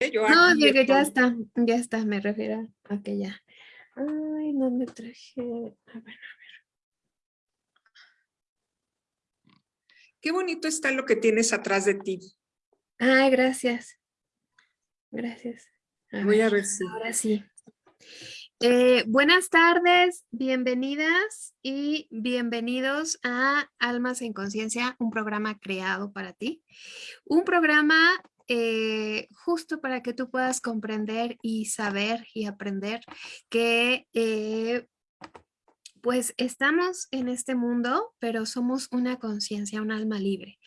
Yo no, llegué, ya está, ya está, me refiero a que ya. Ay, no me traje. A ver, a ver. Qué bonito está lo que tienes atrás de ti. Ay, gracias. Gracias. Voy a ver si. Ahora sí. Eh, buenas tardes, bienvenidas y bienvenidos a Almas en Conciencia, un programa creado para ti. Un programa eh, justo para que tú puedas comprender y saber y aprender que eh, pues estamos en este mundo, pero somos una conciencia, un alma libre.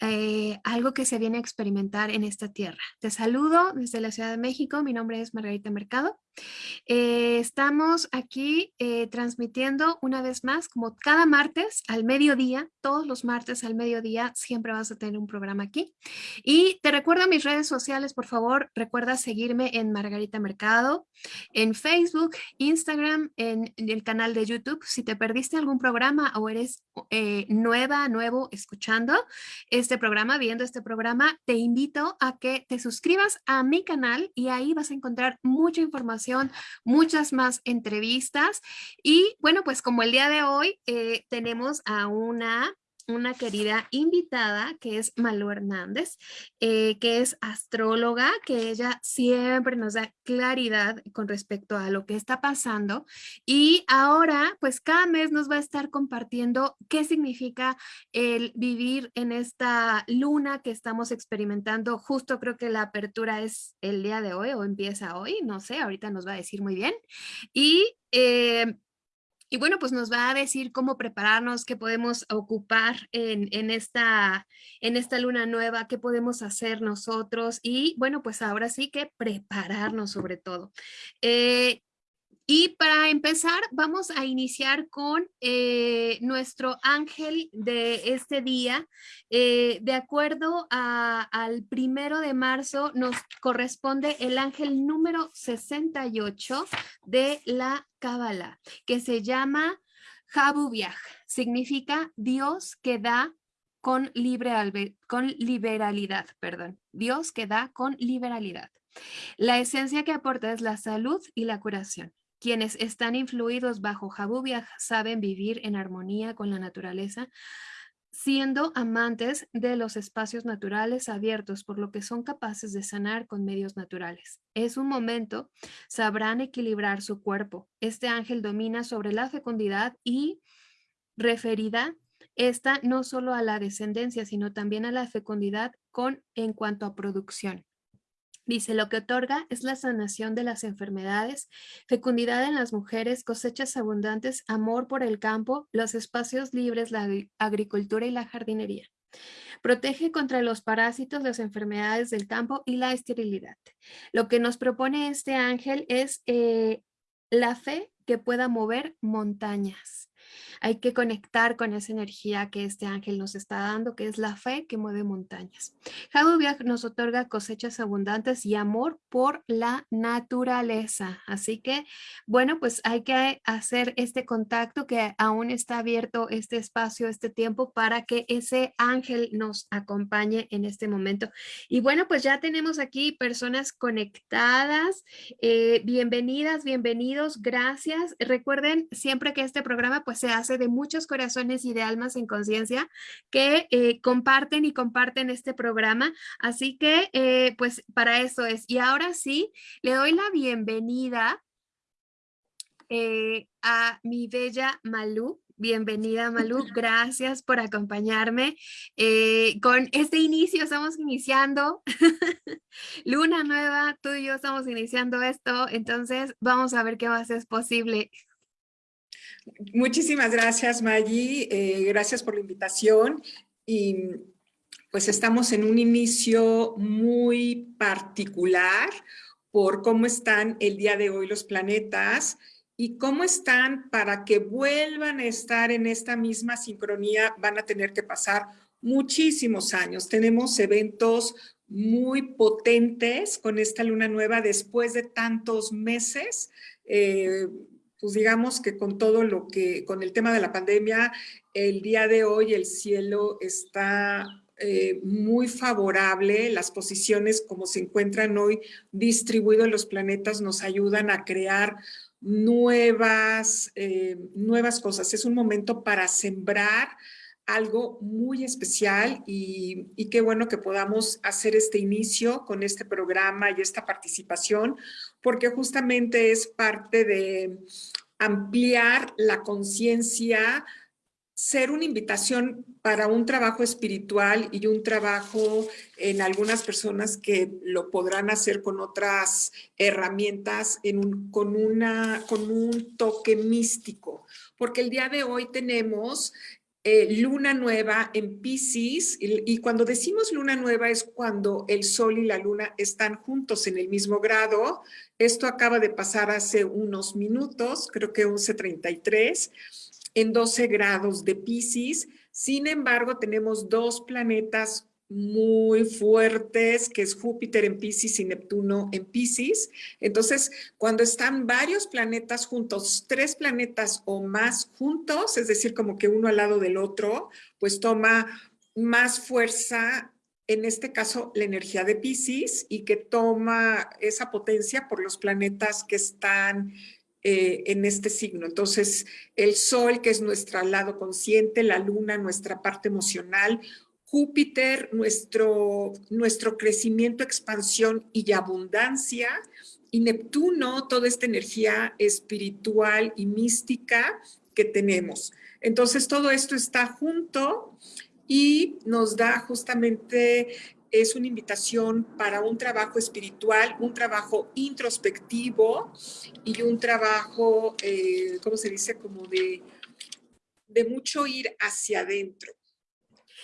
Eh, algo que se viene a experimentar en esta tierra. Te saludo desde la Ciudad de México, mi nombre es Margarita Mercado. Eh, estamos aquí eh, transmitiendo una vez más, como cada martes al mediodía, todos los martes al mediodía, siempre vas a tener un programa aquí. Y te recuerdo mis redes sociales, por favor, recuerda seguirme en Margarita Mercado, en Facebook, Instagram, en, en el canal de YouTube. Si te perdiste algún programa o eres nueva, nuevo escuchando, este este programa, viendo este programa, te invito a que te suscribas a mi canal y ahí vas a encontrar mucha información, muchas más entrevistas. Y bueno, pues como el día de hoy eh, tenemos a una una querida invitada que es Malu Hernández, eh, que es astróloga, que ella siempre nos da claridad con respecto a lo que está pasando y ahora pues cada mes nos va a estar compartiendo qué significa el vivir en esta luna que estamos experimentando. Justo creo que la apertura es el día de hoy o empieza hoy, no sé, ahorita nos va a decir muy bien. Y eh, y bueno, pues nos va a decir cómo prepararnos, qué podemos ocupar en, esta, en esta luna nueva, qué podemos hacer nosotros y bueno, pues ahora sí que prepararnos sobre todo. Eh, y para empezar, vamos a iniciar con eh, nuestro ángel de este día. Eh, de acuerdo al primero de marzo, nos corresponde el ángel número 68 de la Cábala, que se llama Jabubiaj. Significa Dios que da con, con liberalidad, perdón. Dios que da con liberalidad. La esencia que aporta es la salud y la curación. Quienes están influidos bajo Jabubiaj saben vivir en armonía con la naturaleza, siendo amantes de los espacios naturales abiertos, por lo que son capaces de sanar con medios naturales. Es un momento, sabrán equilibrar su cuerpo. Este ángel domina sobre la fecundidad y referida esta no solo a la descendencia, sino también a la fecundidad con en cuanto a producción. Dice, lo que otorga es la sanación de las enfermedades, fecundidad en las mujeres, cosechas abundantes, amor por el campo, los espacios libres, la agricultura y la jardinería. Protege contra los parásitos, las enfermedades del campo y la esterilidad. Lo que nos propone este ángel es eh, la fe que pueda mover montañas. Hay que conectar con esa energía que este ángel nos está dando, que es la fe que mueve montañas. Jadubiak nos otorga cosechas abundantes y amor por la naturaleza. Así que, bueno, pues hay que hacer este contacto que aún está abierto este espacio, este tiempo para que ese ángel nos acompañe en este momento. Y bueno, pues ya tenemos aquí personas conectadas. Eh, bienvenidas, bienvenidos, gracias. Recuerden siempre que este programa pues se hace de muchos corazones y de almas en conciencia que eh, comparten y comparten este programa. Así que, eh, pues para eso es. Y ahora sí, le doy la bienvenida eh, a mi bella Malú. Bienvenida Malú, gracias por acompañarme. con este inicio estamos iniciando Luna Nueva, tú y yo estamos iniciando esto, entonces vamos a ver qué más es posible. Muchísimas gracias, Maggie. Eh, gracias por la invitación. Y pues estamos en un inicio muy particular por cómo están el día de hoy los planetas y cómo están para que vuelvan a estar en esta misma sincronía van a tener que pasar muchísimos años. Tenemos eventos muy potentes con esta luna nueva después de tantos meses. Eh, pues digamos que con todo lo que, con el tema de la pandemia, el día de hoy el cielo está eh, muy favorable. Las posiciones como se encuentran hoy distribuidos los planetas nos ayudan a crear nuevas, eh, nuevas cosas. Es un momento para sembrar algo muy especial y, qué bueno que podamos hacer este inicio con este programa y esta participación, porque justamente es parte de ampliar la conciencia, ser una invitación para un trabajo espiritual y un trabajo en algunas personas que lo podrán hacer con otras herramientas, en un, con, una, con un toque místico. Porque el día de hoy tenemos eh, luna nueva en Pisces y, y, cuando decimos luna nueva es cuando el sol y la luna están juntos en el mismo grado. Esto acaba de pasar hace unos minutos, creo que 11.33 en 12 grados de Pisces. Sin embargo, tenemos dos planetas muy fuertes, que es Júpiter en Pisces y Neptuno en Pisces. Entonces, cuando están varios planetas juntos, tres planetas o más juntos, es decir, como que uno al lado del otro, pues toma más fuerza, en este caso, la energía de Pisces y que toma esa potencia por los planetas que están eh, en este signo. Entonces, el Sol, que es nuestro lado consciente, la Luna, nuestra parte emocional, Júpiter, nuestro, nuestro crecimiento, expansión y abundancia, y Neptuno, toda esta energía espiritual y mística que tenemos. Entonces, todo esto está junto y nos da justamente es una invitación para un trabajo espiritual, un trabajo introspectivo y un trabajo, eh, ¿cómo se dice? Como de, de mucho ir hacia adentro.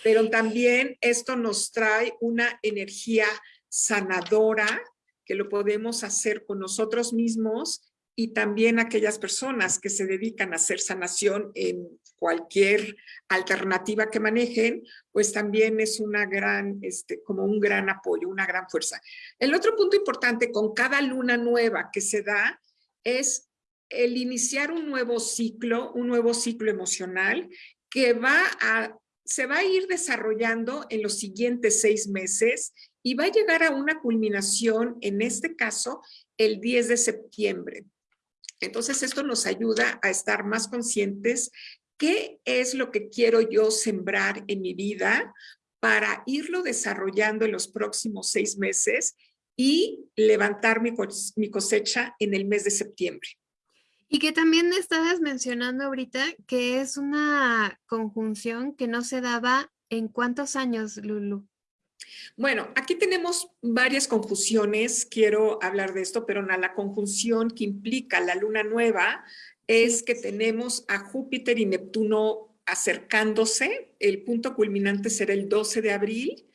Pero también esto nos trae una energía sanadora que lo podemos hacer con nosotros mismos y también aquellas personas que se dedican a hacer sanación en cualquier alternativa que manejen, pues también es una gran, este, como un gran apoyo, una gran fuerza. El otro punto importante con cada luna nueva que se da es el iniciar un nuevo ciclo, un nuevo ciclo emocional que va a, se va a ir desarrollando en los siguientes seis meses y va a llegar a una culminación, en este caso, el 10 de septiembre. Entonces, esto nos ayuda a estar más conscientes qué es lo que quiero yo sembrar en mi vida para irlo desarrollando en los próximos seis meses y levantar mi, cosecha en el mes de septiembre. Y que también estabas mencionando ahorita que es una conjunción que no se daba en cuántos años, Lulu. Bueno, aquí tenemos varias conjunciones, quiero hablar de esto, pero la conjunción que implica la luna nueva es que tenemos a Júpiter y Neptuno acercándose, el punto culminante será el 12 de abril.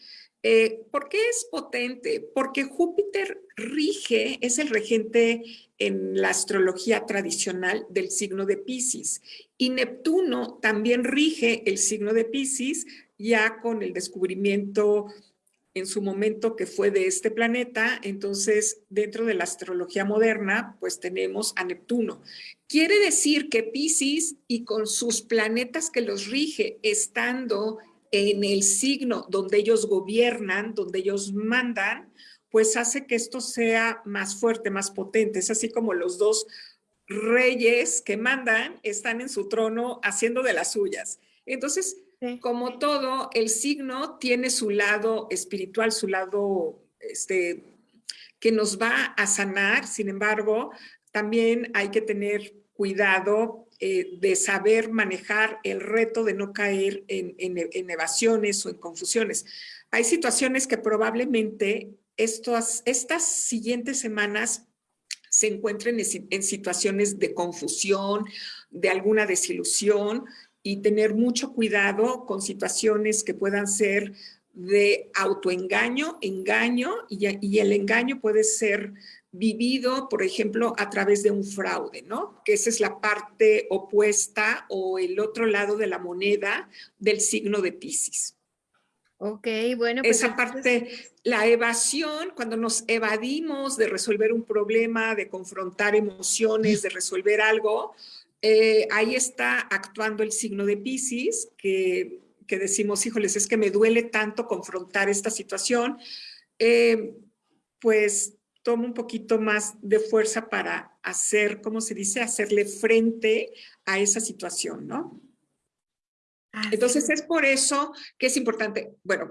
Eh, ¿Por qué es potente? Porque Júpiter rige, es el regente en la astrología tradicional del signo de Pisces y Neptuno también rige el signo de Pisces ya con el descubrimiento en su momento que fue de este planeta, entonces dentro de la astrología moderna, pues tenemos a Neptuno. Quiere decir que Pisces y con sus planetas que los rige, estando en el signo donde ellos gobiernan, donde ellos mandan, pues hace que esto sea más fuerte, más potente. Es así como los dos reyes que mandan están en su trono haciendo de las suyas. Entonces, como todo, el signo tiene su lado espiritual, su lado este, que nos va a sanar, sin embargo, también hay que tener cuidado eh, de saber manejar el reto de no caer en, evasiones o en confusiones. Hay situaciones que probablemente estas siguientes semanas se encuentren en situaciones de confusión, de alguna desilusión, y tener mucho cuidado con situaciones que puedan ser de autoengaño, engaño, y, y, el engaño puede ser vivido, por ejemplo, a través de un fraude, ¿no? Que esa es la parte opuesta o el otro lado de la moneda del signo de Pisces. Ok, bueno. Pues esa parte, la evasión, cuando nos evadimos de resolver un problema, de confrontar emociones, de resolver algo, eh, ahí está actuando el signo de Pisces, que que decimos, híjoles, es que me duele tanto confrontar esta situación, eh, pues tomo un poquito más de fuerza para hacer, ¿cómo se dice? Hacerle frente a esa situación, ¿no? Entonces es por eso que es importante. Bueno,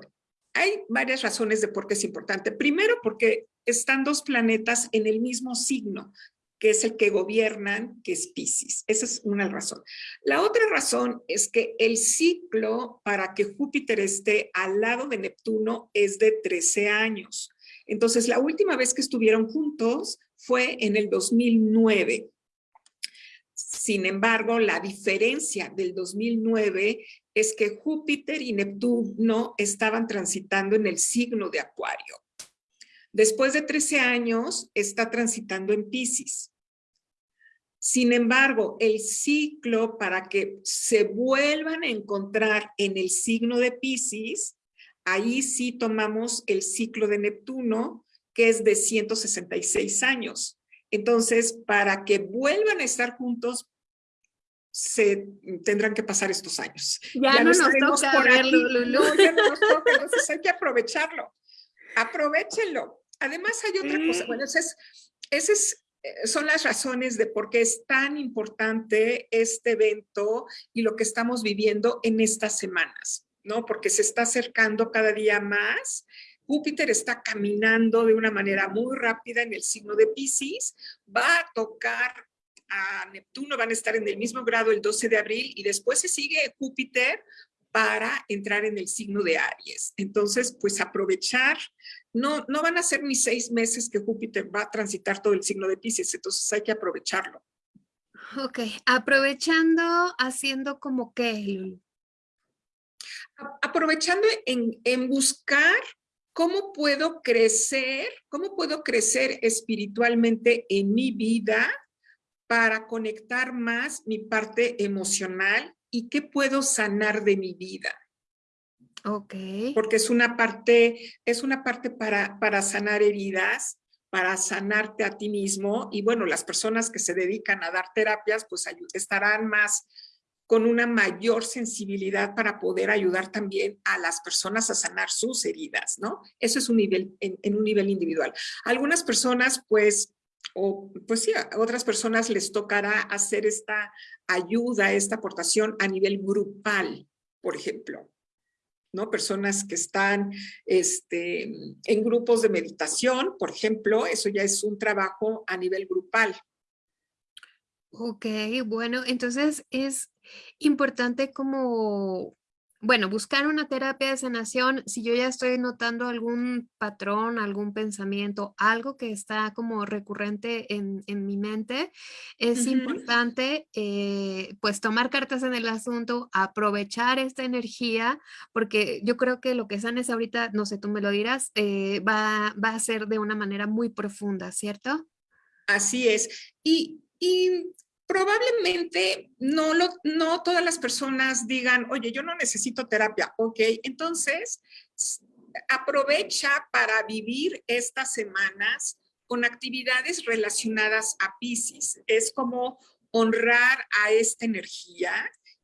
hay varias razones de por qué es importante. Primero, porque están dos planetas en el mismo signo, que es el que gobiernan, que es Pisces. Esa es una razón. La otra razón es que el ciclo para que Júpiter esté al lado de Neptuno es de 13 años. Entonces, la última vez que estuvieron juntos fue en el 2009. Sin embargo, la diferencia del 2009 es que Júpiter y Neptuno estaban transitando en el signo de Acuario. Después de 13 años, está transitando en Pisces. Sin embargo, el ciclo para que se vuelvan a encontrar en el signo de Pisces, ahí sí tomamos el ciclo de Neptuno, que es de 166 años. Entonces, para que vuelvan a estar juntos, se tendrán que pasar estos años. Ya, no, nos toca verlo, No, ya no nos toca, entonces hay que aprovecharlo. Aprovechenlo. Además hay otra cosa, bueno, ese es, ese es eh, son las razones de por qué es tan importante este evento y lo que estamos viviendo en estas semanas, ¿no? Porque se está acercando cada día más. Júpiter está caminando de una manera muy rápida en el signo de Pisces, va a tocar a Neptuno, van a estar en el mismo grado el 12 de abril y después se sigue Júpiter para entrar en el signo de Aries. Entonces, pues aprovechar, no, no van a ser ni seis meses que Júpiter va a transitar todo el signo de Pisces, entonces hay que aprovecharlo. Ok, aprovechando, haciendo como qué, Aprovechando en, en buscar cómo puedo crecer, cómo puedo crecer espiritualmente en mi vida para conectar más mi parte emocional y qué puedo sanar de mi vida. Ok. Porque es una parte, es una parte para, para sanar heridas, para sanarte a ti mismo. Y bueno, las personas que se dedican a dar terapias, pues estarán más con una mayor sensibilidad para poder ayudar también a las personas a sanar sus heridas, ¿no? Eso es un nivel, en, un nivel individual. Algunas personas, pues, o pues sí, a otras personas les tocará hacer esta ayuda, esta aportación a nivel grupal, por ejemplo. ¿no? Personas que están este, en grupos de meditación, por ejemplo, eso ya es un trabajo a nivel grupal. Ok, bueno, entonces es importante como bueno, buscar una terapia de sanación, si yo ya estoy notando algún patrón, algún pensamiento, algo que está como recurrente en, mi mente, es importante eh, pues tomar cartas en el asunto, aprovechar esta energía, porque yo creo que lo que sanes ahorita, no sé, tú me lo dirás, eh, va, va, a ser de una manera muy profunda, ¿cierto? Así es. Y, y probablemente no, lo, no todas las personas digan, oye, yo no necesito terapia, ok, entonces aprovecha para vivir estas semanas con actividades relacionadas a Pisces. Es como honrar a esta energía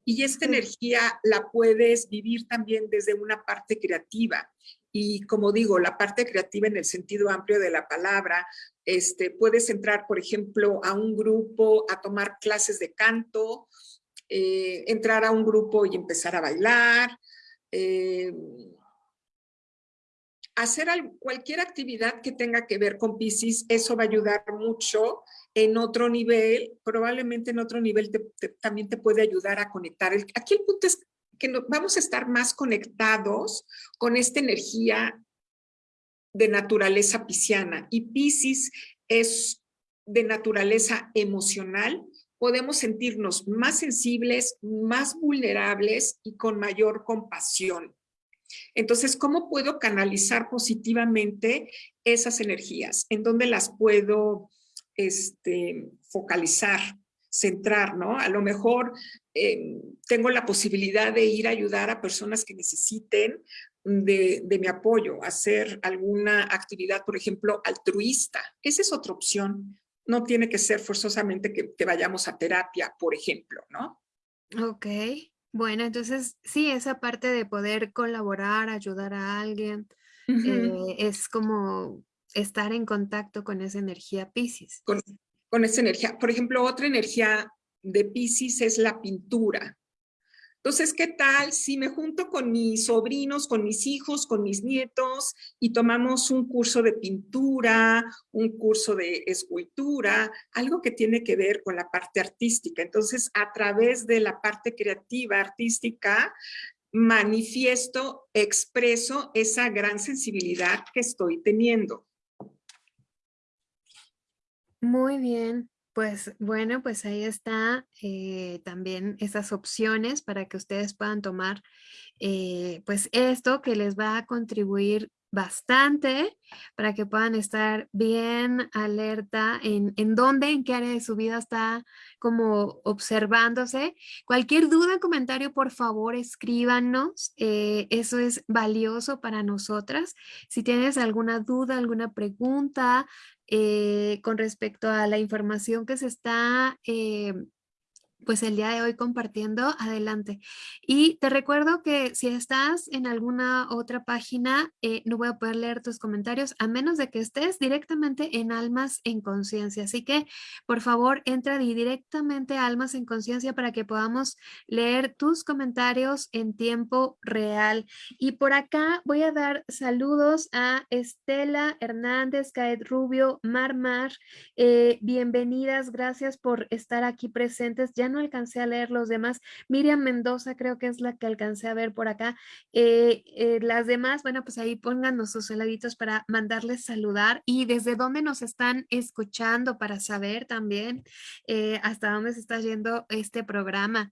y esta energía la puedes vivir también desde una parte creativa. Y como digo, la parte creativa en el sentido amplio de la palabra, este, puedes entrar, por ejemplo, a un grupo a tomar clases de canto, eh, entrar a un grupo y empezar a bailar, eh, hacer cualquier actividad que tenga que ver con Pisces, eso va a ayudar mucho en otro nivel, probablemente en otro nivel también te puede ayudar a conectar. aquí el punto es que vamos a estar más conectados con esta energía de naturaleza pisciana y Piscis es de naturaleza emocional, podemos sentirnos más sensibles, más vulnerables y con mayor compasión. Entonces, ¿cómo puedo canalizar positivamente esas energías? ¿En dónde las puedo este, focalizar, centrar, no? A lo mejor eh, tengo la posibilidad de ir a ayudar a personas que necesiten de, mi apoyo, hacer alguna actividad, por ejemplo, altruista. Esa es otra opción. No tiene que ser forzosamente que, vayamos a terapia, por ejemplo, ¿no? Ok. Bueno, entonces sí, esa parte de poder colaborar, ayudar a alguien, eh, es como estar en contacto con esa energía Pisces. Con, con esa energía. Por ejemplo, otra energía de Pisces es la pintura. Entonces, ¿qué tal si me junto con mis sobrinos, con mis hijos, con mis nietos y tomamos un curso de pintura, un curso de escultura, algo que tiene que ver con la parte artística? Entonces, a través de la parte creativa, artística, manifiesto, expreso esa gran sensibilidad que estoy teniendo. Muy bien. Pues bueno, pues ahí está eh, también esas opciones para que ustedes puedan tomar eh, pues esto que les va a contribuir bastante para que puedan estar bien alerta en, en dónde, en qué área de su vida está como observándose. Cualquier duda, comentario, por favor, escríbanos. Eh, eso es valioso para nosotras. Si tienes alguna duda, alguna pregunta eh, con respecto a la información que se está eh, pues el día de hoy compartiendo, adelante. Y te recuerdo que si estás en alguna otra página, eh, no voy a poder leer tus comentarios a menos de que estés directamente en Almas en Conciencia. Así que, por favor, entra directamente a Almas en Conciencia para que podamos leer tus comentarios en tiempo real. Y por acá voy a dar saludos a Estela Hernández, Caed Rubio, Mar Mar. Eh, bienvenidas, gracias por estar aquí presentes. Ya no alcancé a leer los demás. Miriam Mendoza creo que es la que alcancé a ver por acá. Eh, eh, las demás, bueno, pues ahí pónganos sus heladitos para mandarles saludar y desde dónde nos están escuchando para saber también eh, hasta dónde se está yendo este programa.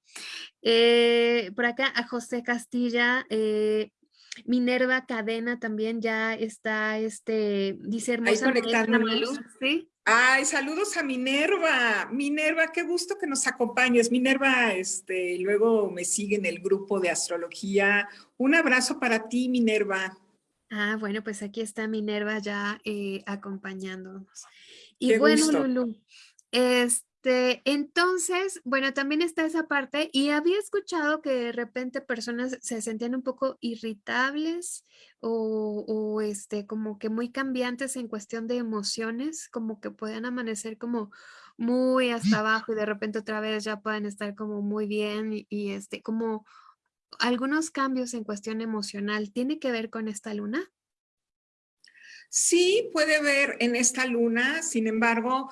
por acá a José Castilla, Minerva Cadena también ya está, este, dice hermosa. Ahí ¿sí? Ay, saludos a Minerva. Minerva, qué gusto que nos acompañes. Minerva, este, luego me sigue en el grupo de astrología. Un abrazo para ti, Minerva. Ah, bueno, pues aquí está Minerva ya eh, acompañándonos. Y bueno, Lulu, este, este, entonces, bueno, también está esa parte y había escuchado que de repente personas se sentían un poco irritables o, este, como que muy cambiantes en cuestión de emociones, como que pueden amanecer como muy hasta abajo y de repente otra vez ya pueden estar como muy bien y, y este, como algunos cambios en cuestión emocional. ¿Tiene que ver con esta luna? Sí puede ver en esta luna, sin embargo,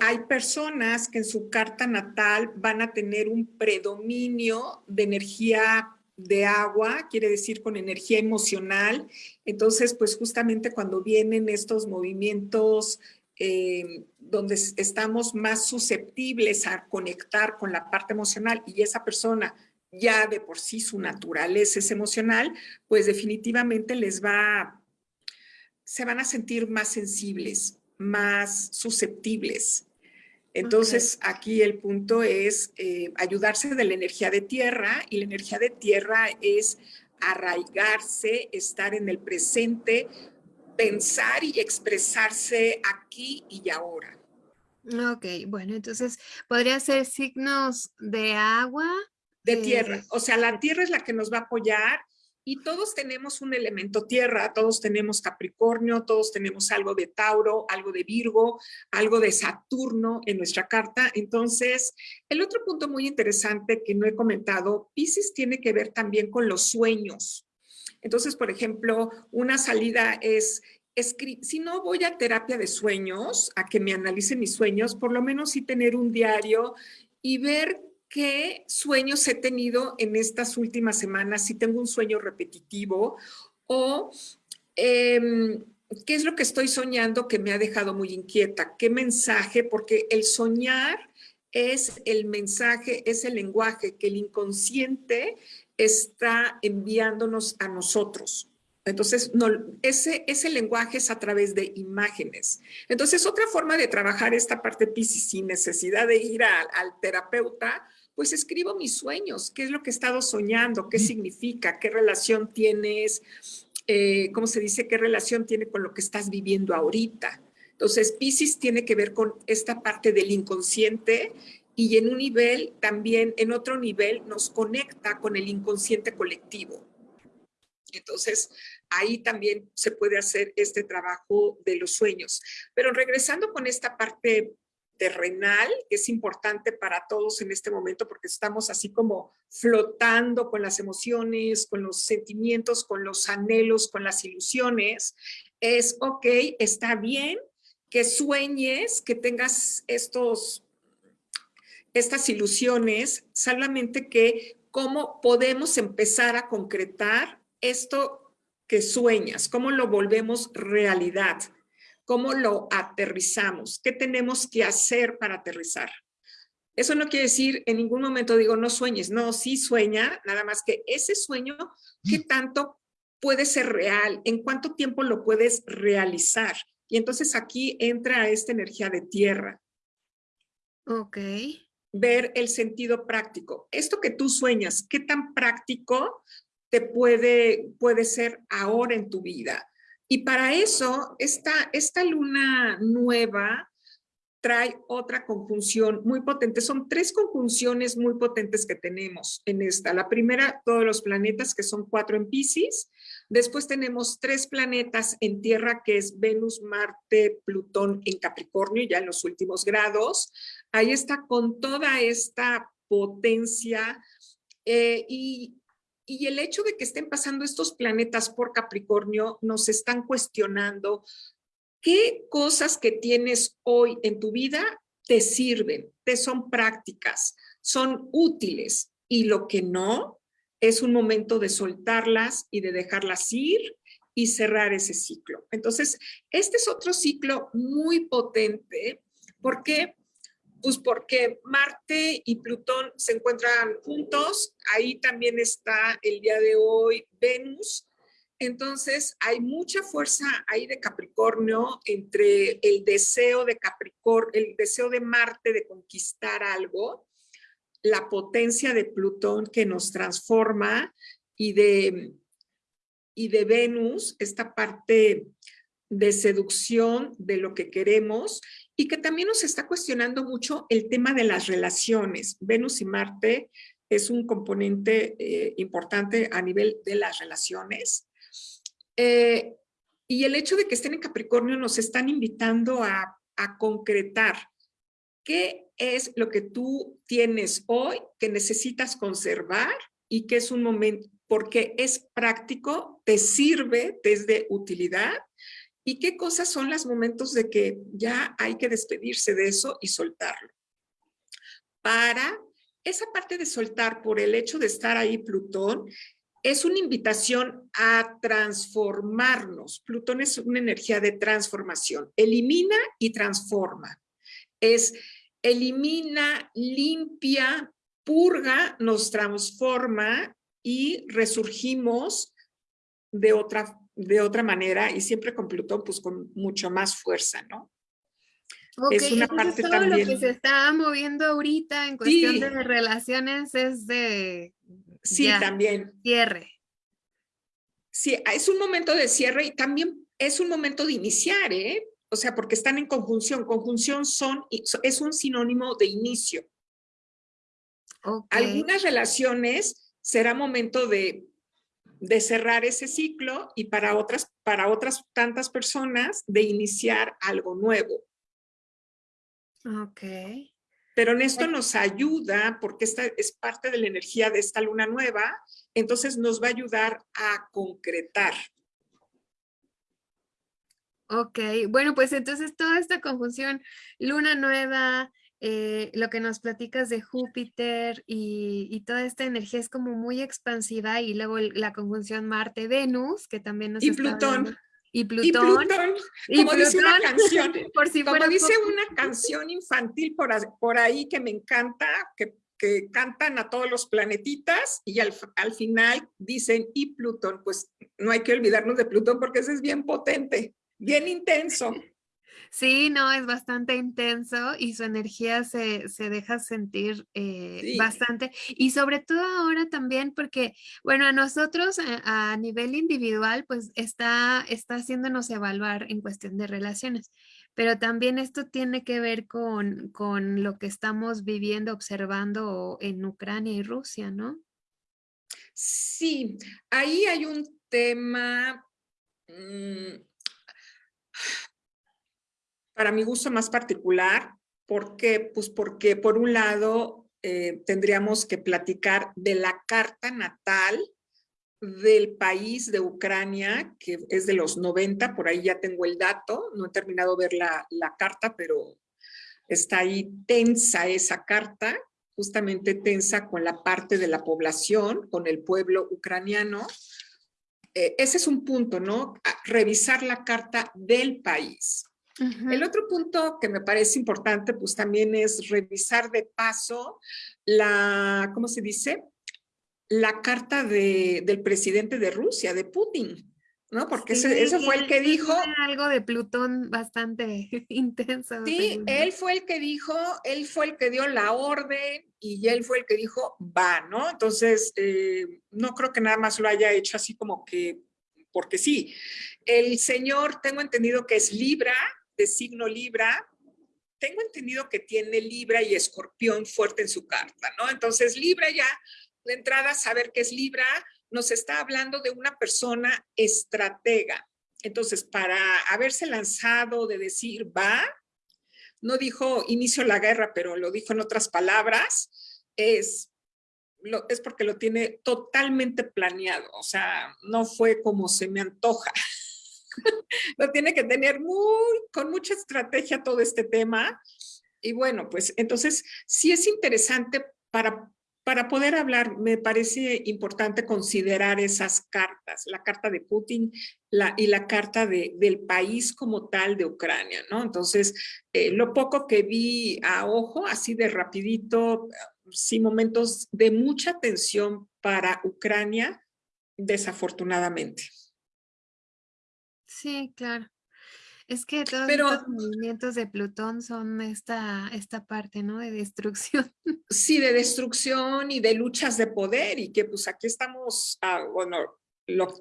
hay personas que en su carta natal van a tener un predominio de energía de agua, quiere decir con energía emocional. Entonces, pues justamente cuando vienen estos movimientos eh, donde estamos más susceptibles a conectar con la parte emocional y esa persona ya de por sí su naturaleza es emocional, pues definitivamente les va se van a sentir más sensibles, más susceptibles. Entonces, aquí el punto es eh, ayudarse de la energía de tierra y la energía de tierra es arraigarse, estar en el presente, pensar y expresarse aquí y ahora. Ok, bueno, entonces podría ser signos de agua. De tierra, eh, o sea, la tierra es la que nos va a apoyar y todos tenemos un elemento tierra, todos tenemos Capricornio, todos tenemos algo de Tauro, algo de Virgo, algo de Saturno en nuestra carta. Entonces, el otro punto muy interesante que no he comentado, Pisces tiene que ver también con los sueños. Entonces, por ejemplo, una salida es si no voy a terapia de sueños, a que me analicen mis sueños, por lo menos sí tener un diario y ver qué sueños he tenido en estas últimas semanas, si tengo un sueño repetitivo o em, qué es lo que estoy soñando que me ha dejado muy inquieta, qué mensaje, porque el soñar es el mensaje, es el lenguaje que el inconsciente está enviándonos a nosotros. Entonces, no, ese, ese lenguaje es a través de imágenes. Entonces, otra forma de trabajar esta parte Pisces sin necesidad de ir al terapeuta, pues escribo mis sueños, qué es lo que he estado soñando, qué significa, qué relación tienes, eh, ¿cómo se dice? ¿Qué relación tiene con lo que estás viviendo ahorita? Entonces, Pisces tiene que ver con esta parte del inconsciente y en un nivel también, en otro nivel, nos conecta con el inconsciente colectivo. Entonces, ahí también se puede hacer este trabajo de los sueños. Pero regresando con esta parte terrenal, que es importante para todos en este momento porque estamos así como flotando con las emociones, con los sentimientos, con los anhelos, con las ilusiones, es, ok, está bien que sueñes, que tengas estos, estas ilusiones, solamente que cómo podemos empezar a concretar esto que sueñas, cómo lo volvemos realidad, cómo lo aterrizamos, qué tenemos que hacer para aterrizar. Eso no quiere decir, en ningún momento digo, no sueñes, no, sí sueña, nada más que ese sueño, ¿qué tanto puede ser real? ¿En cuánto tiempo lo puedes realizar? Y entonces aquí entra esta energía de tierra. Ok. Ver el sentido práctico. Esto que tú sueñas, ¿qué tan práctico te puede, puede ser ahora en tu vida? Y para eso, esta, esta luna nueva trae otra conjunción muy potente. Son tres conjunciones muy potentes que tenemos en esta. La primera, todos los planetas, que son cuatro en Pisces. Después tenemos tres planetas en Tierra, que es Venus, Marte, Plutón en Capricornio, ya en los últimos grados. Ahí está con toda esta potencia eh, y y el hecho de que estén pasando estos planetas por Capricornio nos están cuestionando qué cosas que tienes hoy en tu vida te sirven, te son prácticas, son útiles y lo que no es un momento de soltarlas y de dejarlas ir y cerrar ese ciclo. Entonces, este es otro ciclo muy potente porque pues porque Marte y Plutón se encuentran juntos, ahí también está el día de hoy Venus, entonces hay mucha fuerza ahí de Capricornio entre el deseo de Capricornio, el deseo de Marte de conquistar algo, la potencia de Plutón que nos transforma y de, y de Venus, esta parte de seducción de lo que queremos y que también nos está cuestionando mucho el tema de las relaciones. Venus y Marte es un componente eh, importante a nivel de las relaciones. Eh, y el hecho de que estén en Capricornio nos están invitando a, a concretar qué es lo que tú tienes hoy que necesitas conservar y que es un momento, porque es práctico, te sirve desde utilidad ¿Y qué cosas son los momentos de que ya hay que despedirse de eso y soltarlo? Para esa parte de soltar por el hecho de estar ahí Plutón, es una invitación a transformarnos. Plutón es una energía de transformación. Elimina y transforma. Es elimina, limpia, purga, nos transforma y resurgimos de otra de otra manera y siempre con Plutón pues con mucho más fuerza, ¿no? es una parte todo también... lo que se está moviendo ahorita en cuestión de relaciones es de... Sí, también. Cierre. Sí, es un momento de cierre y también es un momento de iniciar, ¿eh? O sea, porque están en conjunción. Conjunción son, es un sinónimo de inicio. Algunas relaciones será momento de de cerrar ese ciclo y para otras, para otras tantas personas de iniciar algo nuevo. Ok. Pero en esto nos ayuda, porque esta es parte de la energía de esta luna nueva, entonces nos va a ayudar a concretar. Ok, bueno, pues entonces toda esta confusión, luna nueva, eh, lo que nos platicas de Júpiter y, toda esta energía es como muy expansiva y luego la conjunción Marte-Venus, que también nos y Plutón. Y Plutón. Y Como dice una canción, por si como dice una canción infantil por, por ahí que me encanta, que, que, cantan a todos los planetitas y al, al final dicen y Plutón, pues no hay que olvidarnos de Plutón porque ese es bien potente, bien intenso. Sí, no, es bastante intenso y su energía se, deja sentir eh, bastante. Y sobre todo ahora también porque, bueno, a nosotros a, nivel individual, pues está, está haciéndonos evaluar en cuestión de relaciones. pero también esto tiene que ver con, con lo que estamos viviendo, observando en Ucrania y Rusia, ¿no? Sí, ahí hay un tema mm, para mi gusto más particular. ¿Por qué? Pues porque por un lado eh, tendríamos que platicar de la carta natal del país de Ucrania, que es de los 90, por ahí ya tengo el dato, no he terminado de ver la, la carta, pero está ahí tensa esa carta, justamente tensa con la parte de la población, con el pueblo ucraniano. Eh, ese es un punto, ¿no? revisar la carta del país. El otro punto que me parece importante, pues también es revisar de paso la, ¿cómo se dice? La carta de, del presidente de Rusia, de Putin. ¿no? Porque ese, fue el que dijo... Algo de Plutón bastante intenso. Sí, él fue el que dijo, él fue el que dio la orden y él fue el que dijo, va, ¿no? Entonces, eh, no creo que nada más lo haya hecho así como que, porque sí. El señor, tengo entendido que es Libra, de signo Libra, tengo entendido que tiene Libra y Escorpión fuerte en su carta, ¿no? Entonces, Libra ya, de entrada, saber que es Libra, nos está hablando de una persona estratega. Entonces, para haberse lanzado de decir va, no dijo inicio la guerra, pero lo dijo en otras palabras, es, lo, es porque lo tiene totalmente planeado. O sea, no fue como se me antoja. lo tiene que tener muy, con mucha estrategia todo este tema. Y bueno, pues entonces sí es interesante para para poder hablar, me parece importante considerar esas cartas, la carta de Putin y la carta del país como tal de Ucrania, ¿no? Entonces, eh, lo poco que vi a ojo, así de rapidito, sí momentos de mucha tensión para Ucrania, desafortunadamente. Sí, claro. Es que todos los movimientos de Plutón son esta, esta parte, ¿no? De destrucción. Sí, de destrucción y de luchas de poder y que pues aquí estamos, ah, bueno,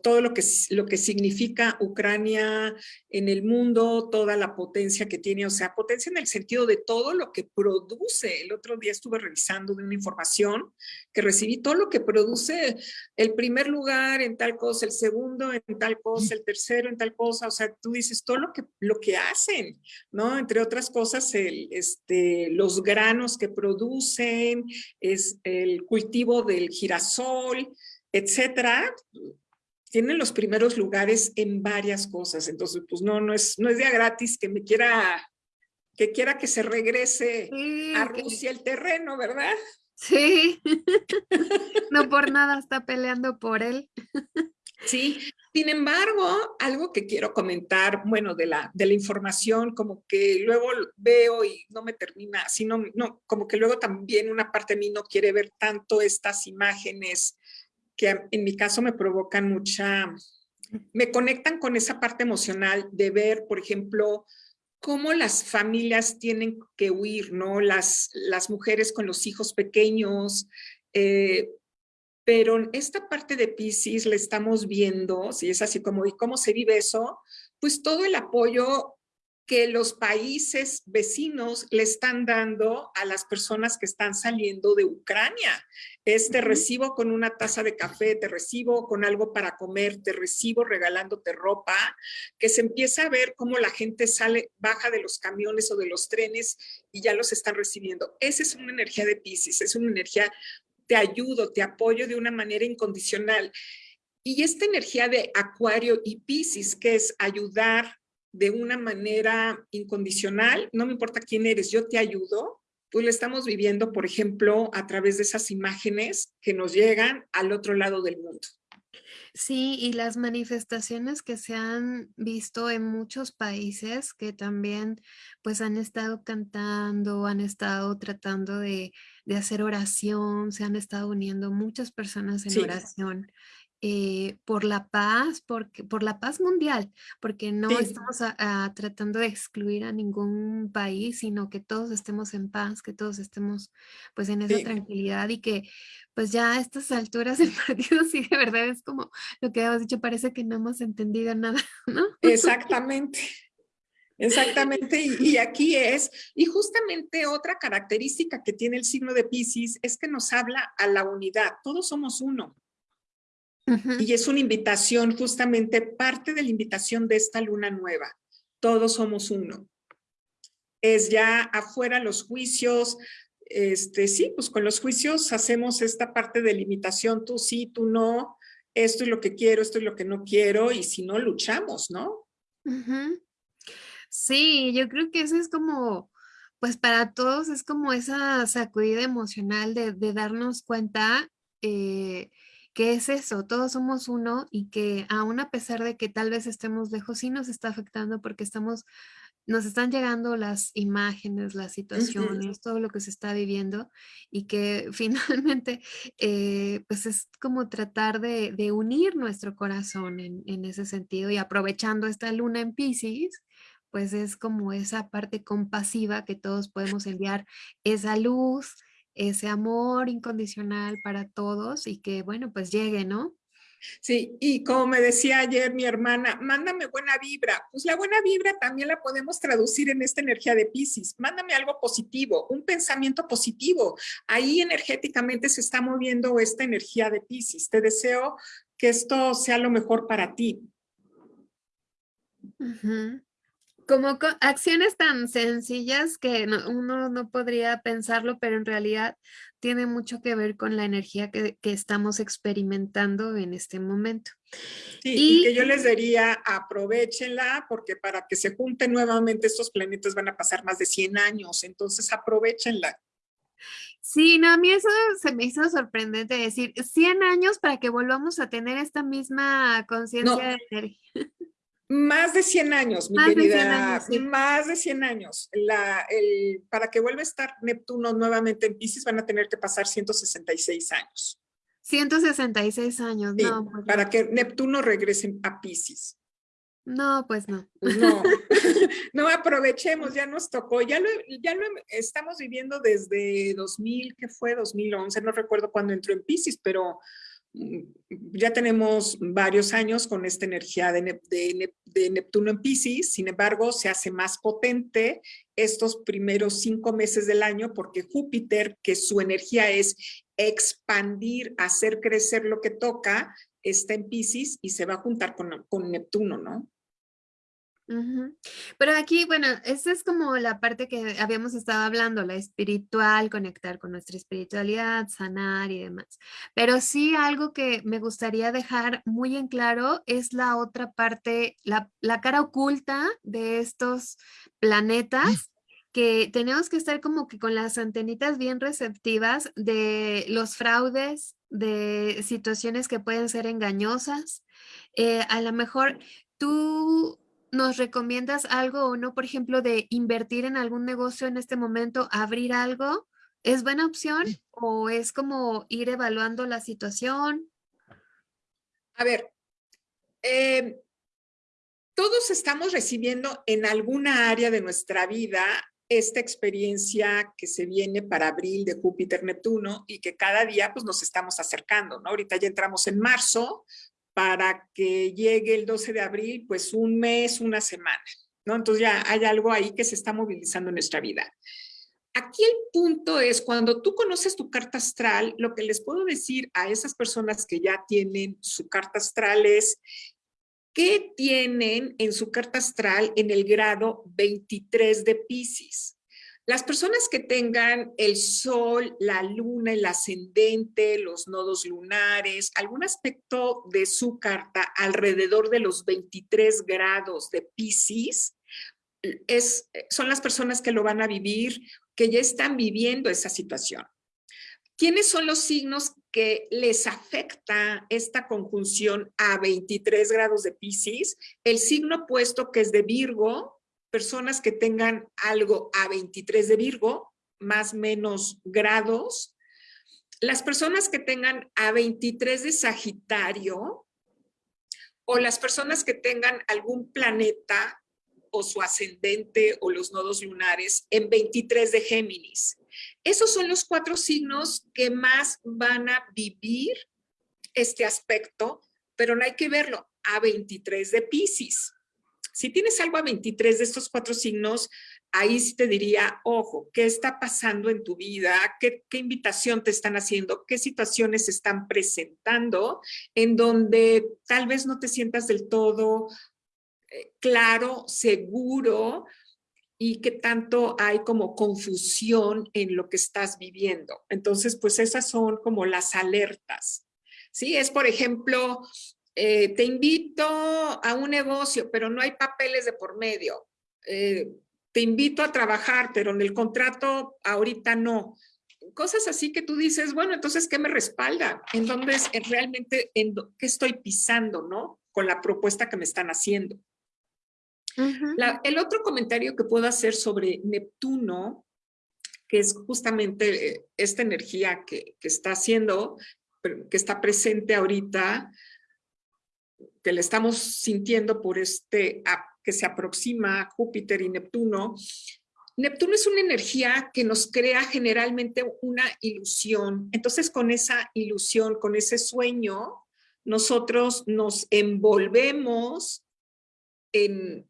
todo lo que, lo que significa Ucrania en el mundo, toda la potencia que tiene, o sea, potencia en el sentido de todo lo que produce. El otro día estuve revisando de una información que recibí, todo lo que produce el primer lugar en tal cosa, el segundo en tal cosa, el tercero en tal cosa, o sea, tú dices todo lo que, lo que hacen, ¿no? Entre otras cosas, el, este, los granos que producen, es el cultivo del girasol, etcétera, tienen los primeros lugares en varias cosas. Entonces, pues no, no es, no es día gratis que me quiera, que quiera que se regrese a Rusia el terreno, ¿verdad? Sí, no por nada está peleando por él. Sí, sin embargo, algo que quiero comentar, bueno, de la, de la información, como que luego veo y no me termina, sino, no, como que luego también una parte de mí no quiere ver tanto estas imágenes que en mi caso me provocan mucha, me conectan con esa parte emocional de ver, por ejemplo, cómo las familias tienen que huir, ¿no? Las, las mujeres con los hijos pequeños, eh, pero esta parte de Pisces la estamos viendo, si es así como, ¿y cómo se vive eso? Pues todo el apoyo que los países vecinos le están dando a las personas que están saliendo de Ucrania. Es te recibo con una taza de café, te recibo con algo para comer, te recibo regalándote ropa, que se empieza a ver cómo la gente sale, baja de los camiones o de los trenes y ya los están recibiendo. Esa es una energía de Pisces, es una energía, te ayudo, te apoyo de una manera incondicional. Y esta energía de Acuario y Pisces, que es ayudar, de una manera incondicional, no me importa quién eres, yo te ayudo, pues lo estamos viviendo, por ejemplo, a través de esas imágenes que nos llegan al otro lado del mundo. Sí, y las manifestaciones que se han visto en muchos países que también pues han estado cantando, han estado tratando de, hacer oración, se han estado uniendo muchas personas en oración eh, por la paz, porque, por la paz mundial, porque no estamos tratando de excluir a ningún país, sino que todos estemos en paz, que todos estemos pues en esa tranquilidad y que pues ya a estas alturas del partido sí de verdad es como lo que hemos dicho, parece que no hemos entendido nada, ¿no? Exactamente. Exactamente, y, aquí es, y justamente otra característica que tiene el signo de Pisces es que nos habla a la unidad, todos somos uno. Y es una invitación, justamente parte de la invitación de esta luna nueva, todos somos uno. Es ya afuera los juicios, este, sí, pues con los juicios hacemos esta parte de limitación, tú sí, tú no, esto es lo que quiero, esto es lo que no quiero, y si no, luchamos, ¿no? Sí, yo creo que eso es como, pues para todos es como esa sacudida emocional de, darnos cuenta eh, que es eso, todos somos uno y que aún a pesar de que tal vez estemos lejos, sí nos está afectando porque estamos, nos están llegando las imágenes, las situaciones, todo lo que se está viviendo y que finalmente eh, pues es como tratar de, unir nuestro corazón en, en, ese sentido y aprovechando esta luna en Pisces, pues es como esa parte compasiva que todos podemos enviar esa luz, ese amor incondicional para todos y que, bueno, pues llegue, ¿no? Sí, y como me decía ayer mi hermana, mándame buena vibra. Pues la buena vibra también la podemos traducir en esta energía de Pisces. Mándame algo positivo, un pensamiento positivo. Ahí energéticamente se está moviendo esta energía de Pisces. Te deseo que esto sea lo mejor para ti como acciones tan sencillas que uno no podría pensarlo, pero en realidad tiene mucho que ver con la energía que, estamos experimentando en este momento. Sí, y, que yo les diría, aprovechenla, porque para que se junten nuevamente estos planetas van a pasar más de 100 años, entonces aprovechenla. Sí, no, a mí eso se me hizo sorprendente decir 100 años para que volvamos a tener esta misma conciencia de energía. Más de 100 años, mi querida. Más de 100 años. La, el, para que vuelva a estar Neptuno nuevamente en Pisces van a tener que pasar 166 años. 166 años, no. Pues para que Neptuno regrese a Pisces. No, pues no. No, no aprovechemos, ya nos tocó, ya lo, ya lo estamos viviendo desde 2000, que fue 2011, no recuerdo cuándo entró en Pisces, pero ya tenemos varios años con esta energía de, Neptuno en Pisces, sin embargo, se hace más potente estos primeros cinco meses del año porque Júpiter, que su energía es expandir, hacer crecer lo que toca, está en Pisces y se va a juntar con, con Neptuno, ¿no? Pero aquí, bueno, esa es como la parte que habíamos estado hablando, la espiritual, conectar con nuestra espiritualidad, sanar y demás. Pero sí algo que me gustaría dejar muy en claro es la otra parte, la, la cara oculta de estos planetas que tenemos que estar como que con las antenitas bien receptivas de los fraudes, de situaciones que pueden ser engañosas. Eh, a lo mejor tú ¿Nos recomiendas algo o no, por ejemplo, de invertir en algún negocio en este momento, abrir algo? ¿Es buena opción o es como ir evaluando la situación? A ver, em, todos estamos recibiendo en alguna área de nuestra vida esta experiencia que se viene para abril de Júpiter Neptuno y que cada día pues nos estamos acercando, ¿no? Ahorita ya entramos en marzo, para que llegue el 12 de abril, pues un mes, una semana, ¿no? Entonces ya hay algo ahí que se está movilizando en nuestra vida. Aquí el punto es cuando tú conoces tu carta astral, lo que les puedo decir a esas personas que ya tienen su carta astral es qué tienen en su carta astral en el grado 23 de Pisces. Las personas que tengan el sol, la luna, el ascendente, los nodos lunares, algún aspecto de su carta alrededor de los 23 grados de Pisces, es, son las personas que lo van a vivir, que ya están viviendo esa situación. ¿Quiénes son los signos que les afecta esta conjunción a 23 grados de Pisces? El signo opuesto que es de Virgo, personas que tengan algo a 23 de Virgo, más menos grados. Las personas que tengan a 23 de Sagitario o las personas que tengan algún planeta o su ascendente o los nodos lunares en 23 de Géminis. Esos son los cuatro signos que más van a vivir este aspecto, pero no hay que verlo a 23 de Pisces. Si tienes algo a 23 de estos cuatro signos, ahí sí te diría, ojo, ¿qué está pasando en tu vida? ¿Qué, invitación te están haciendo? ¿Qué situaciones están presentando en donde tal vez no te sientas del todo eh, claro, seguro, y qué tanto hay como confusión en lo que estás viviendo. Entonces, pues esas son como las alertas. ¿Sí? Es, por ejemplo, eh, te invito a un negocio, pero no hay papeles de por medio. Eh, te invito a trabajar, pero en el contrato ahorita no. Cosas así que tú dices, bueno, entonces, ¿qué me respalda? ¿En dónde es realmente, en qué estoy pisando, no? Con la propuesta que me están haciendo el otro comentario que puedo hacer sobre Neptuno, que es justamente eh, esta energía que, está haciendo, que está presente ahorita, que le estamos sintiendo por este que se aproxima Júpiter y Neptuno. Neptuno es una energía que nos crea generalmente una ilusión. Entonces, con esa ilusión, con ese sueño, nosotros nos envolvemos en,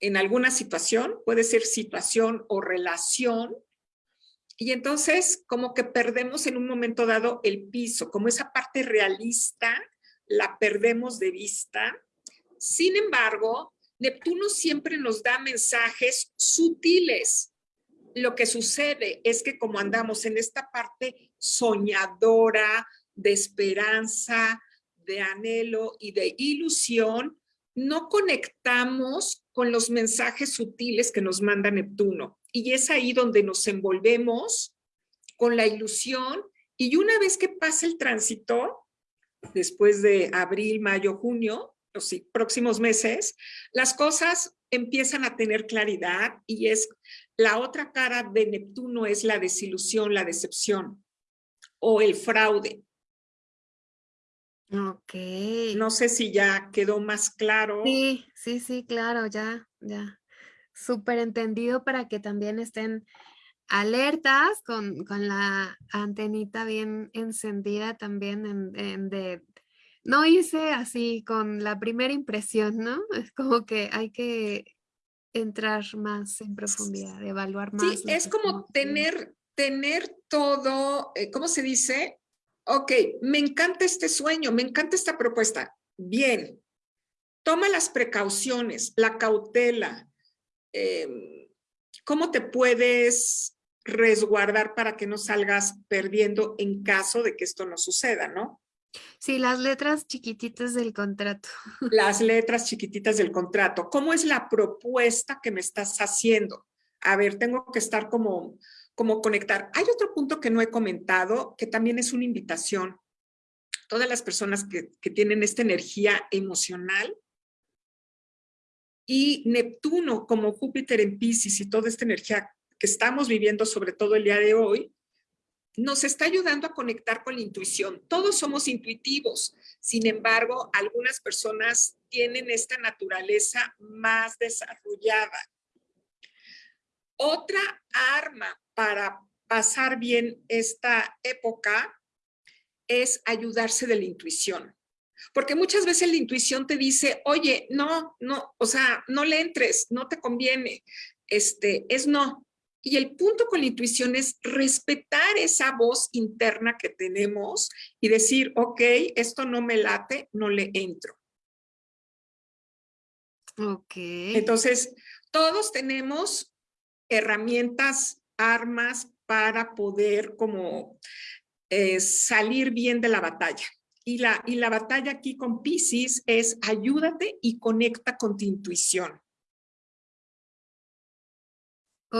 en alguna situación, puede ser situación o relación, y entonces como que perdemos en un momento dado el piso, como esa parte realista la perdemos de vista. Sin embargo, Neptuno siempre nos da mensajes sutiles. Lo que sucede es que como andamos en esta parte soñadora, de esperanza, de anhelo y de ilusión, no conectamos con los mensajes sutiles que nos manda Neptuno. Y es ahí donde nos envolvemos con la ilusión y una vez que pasa el tránsito, después de abril, mayo, junio, los próximos meses, las cosas empiezan a tener claridad y es la otra cara de Neptuno es la desilusión, la decepción o el fraude. Ok. No sé si ya quedó más claro. Sí, sí, sí, claro, ya, ya. Súper entendido para que también estén alertas con, la antenita bien encendida también en, de... No hice así con la primera impresión, ¿no? Es como que hay que entrar más en profundidad, evaluar más. Sí, es como tener, tener todo, eh, ¿cómo se dice? ok, me encanta este sueño, me encanta esta propuesta. Bien, toma las precauciones, la cautela. Em, ¿Cómo te puedes resguardar para que no salgas perdiendo en caso de que esto no suceda, no? Sí, las letras chiquititas del contrato. Las letras chiquititas del contrato. ¿Cómo es la propuesta que me estás haciendo? A ver, tengo que estar como como conectar. Hay otro punto que no he comentado, que también es una invitación. Todas las personas que, que tienen esta energía emocional y Neptuno como Júpiter en Pisces y toda esta energía que estamos viviendo, sobre todo el día de hoy, nos está ayudando a conectar con la intuición. Todos somos intuitivos, sin embargo, algunas personas tienen esta naturaleza más desarrollada. Otra arma para pasar bien esta época es ayudarse de la intuición. Porque muchas veces la intuición te dice, oye, no, no, o sea, no le entres, no te conviene, este, es no. Y el punto con la intuición es respetar esa voz interna que tenemos y decir, ok, esto no me late, no le entro. Ok. Entonces, todos tenemos herramientas armas para poder como eh, salir bien de la batalla. Y la, y la batalla aquí con Pisces es ayúdate y conecta con tu intuición.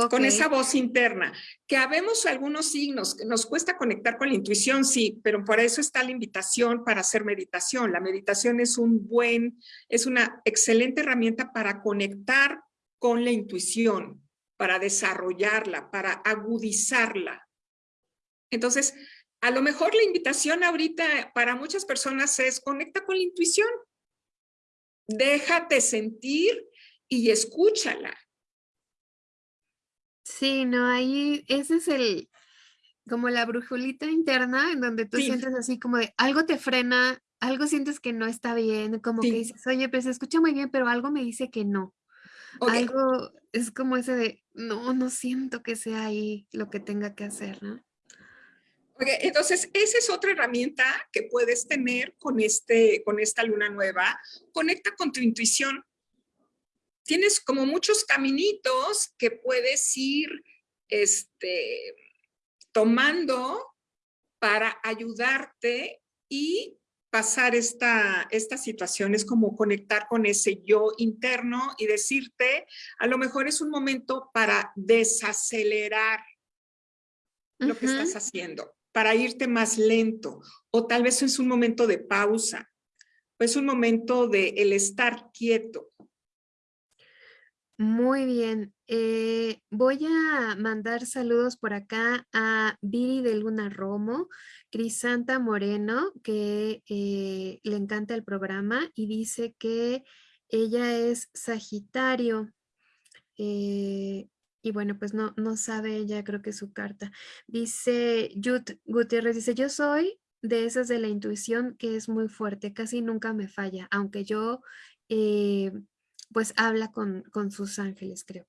Con esa voz interna, que habemos algunos signos, que nos cuesta conectar con la intuición, sí, pero por eso está la invitación para hacer meditación. La meditación es un buen, es una excelente herramienta para conectar con la intuición para desarrollarla, para agudizarla. Entonces, a lo mejor la invitación ahorita para muchas personas es conecta con la intuición. Déjate sentir y escúchala. Sí, no, ahí ese es el, como la brujulita interna en donde tú sientes así como de algo te frena, algo sientes que no está bien, como que dices, oye, pues se escucha muy bien, pero algo me dice que no. Algo es como ese de, no, no siento que sea ahí lo que tenga que hacer, ¿no? entonces, esa es otra herramienta que puedes tener con, este, con esta luna nueva. Conecta con tu intuición. Tienes como muchos caminitos que puedes ir este, tomando para ayudarte y pasar esta, esta situación es como conectar con ese yo interno y decirte, a lo mejor es un momento para desacelerar lo que estás haciendo, para irte más lento, o tal vez es un momento de pausa, o es un momento de el estar quieto. Muy bien. Eh, voy a mandar saludos por acá a Viri de Luna Romo, Crisanta Moreno, que eh, le encanta el programa y dice que ella es Sagitario. Eh, y bueno, pues no, no sabe ella, creo que su carta. Dice Yut Gutiérrez, dice, yo soy de esas de la intuición que es muy fuerte, casi nunca me falla, aunque yo pues habla con, sus ángeles, creo.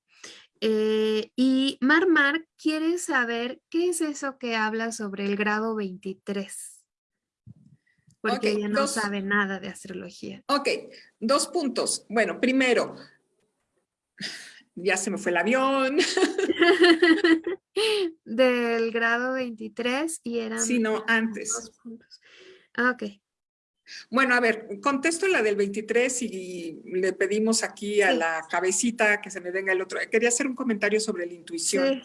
Eh, y Marmar quiere saber qué es eso que habla sobre el grado 23. Porque ella no sabe nada de astrología. Ok, dos puntos. Bueno, primero, ya se me fue el avión. Del grado 23 y eran... Sí, no, antes. Ah, ok. Bueno, a ver, contesto la del 23 y le pedimos aquí a la cabecita que se me venga el otro. Quería hacer un comentario sobre la intuición.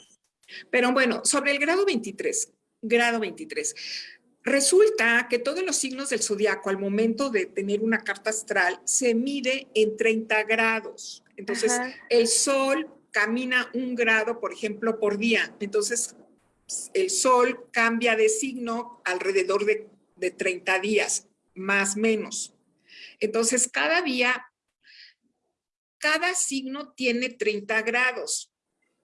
Pero bueno, sobre el grado 23, grado 23. Resulta que todos los signos del zodiaco al momento de tener una carta astral se mide en 30 grados. Entonces, el sol camina un grado, por ejemplo, por día. Entonces, el sol cambia de signo alrededor de, de 30 días más menos. Entonces, cada día, cada signo tiene 30 grados.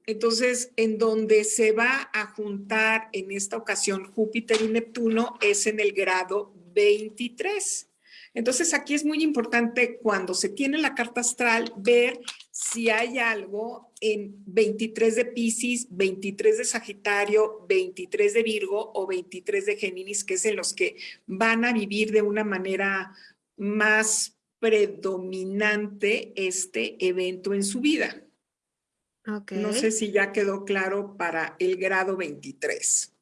Entonces, en donde se va a juntar en esta ocasión Júpiter y Neptuno es en el grado 23. Entonces, aquí es muy importante cuando se tiene la carta astral ver si hay algo en 23 de Pisces, 23 de Sagitario, 23 de Virgo o 23 de Géminis, que es en los que van a vivir de una manera más predominante este evento en su vida. No sé si ya quedó claro para el grado 23.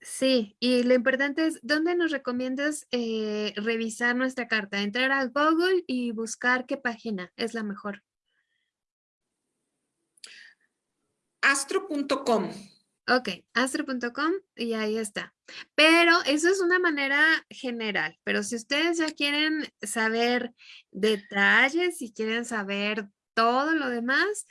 Sí, y lo importante es, ¿dónde nos recomiendas eh, revisar nuestra carta? Entrar a Google y buscar qué página es la mejor. Astro.com. Ok, astro.com y ahí está. Pero eso es una manera general, pero si ustedes ya quieren saber detalles, si quieren saber todo lo demás,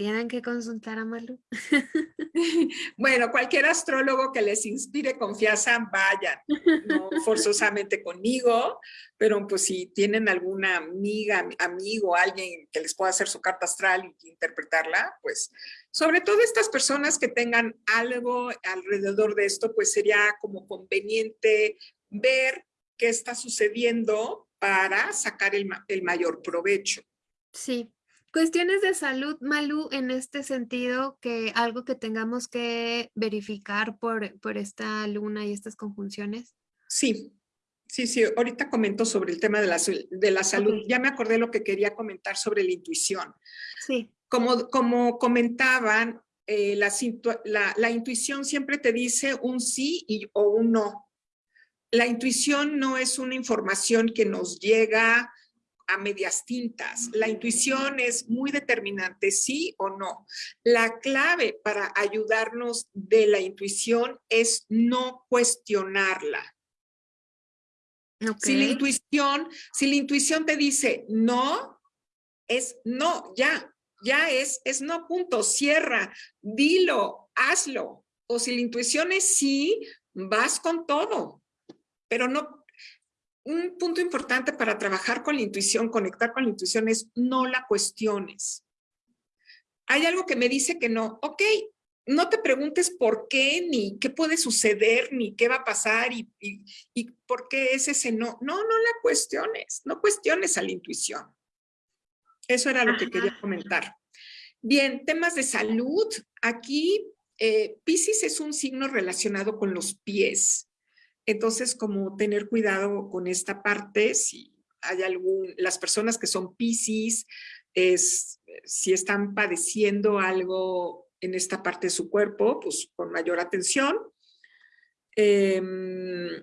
tienen que consultar a Malu. Bueno, cualquier astrólogo que les inspire confianza, vayan, no forzosamente conmigo, pero pues si tienen alguna amiga, amigo, alguien que les pueda hacer su carta astral y interpretarla, pues sobre todo estas personas que tengan algo alrededor de esto, pues sería como conveniente ver qué está sucediendo para sacar el, el mayor provecho. Sí, Cuestiones de salud, Malú, en este sentido, que algo que tengamos que verificar por, por esta luna y estas conjunciones. Sí, sí, sí. Ahorita comento sobre el tema de la, de la salud. Ya me acordé lo que quería comentar sobre la intuición. Sí. Como, como comentaban, eh, la, la, la, intuición siempre te dice un sí y, o un no. La intuición no es una información que nos llega a medias tintas. La intuición es muy determinante, sí o no. La clave para ayudarnos de la intuición es no cuestionarla. Si la intuición, si la intuición te dice no, es no, ya, ya es, es no, punto, cierra, dilo, hazlo. O si la intuición es sí, vas con todo, pero no, un punto importante para trabajar con la intuición, conectar con la intuición es no la cuestiones. Hay algo que me dice que no, ok, no te preguntes por qué, ni qué puede suceder, ni qué va a pasar y, y por qué es ese no. No, no la cuestiones, no cuestiones a la intuición. Eso era lo que quería comentar. Bien, temas de salud. Aquí eh, Pisces es un signo relacionado con los pies. Entonces, como tener cuidado con esta parte, si hay algún, las personas que son Pisces, es, si están padeciendo algo en esta parte de su cuerpo, pues con mayor atención. Em,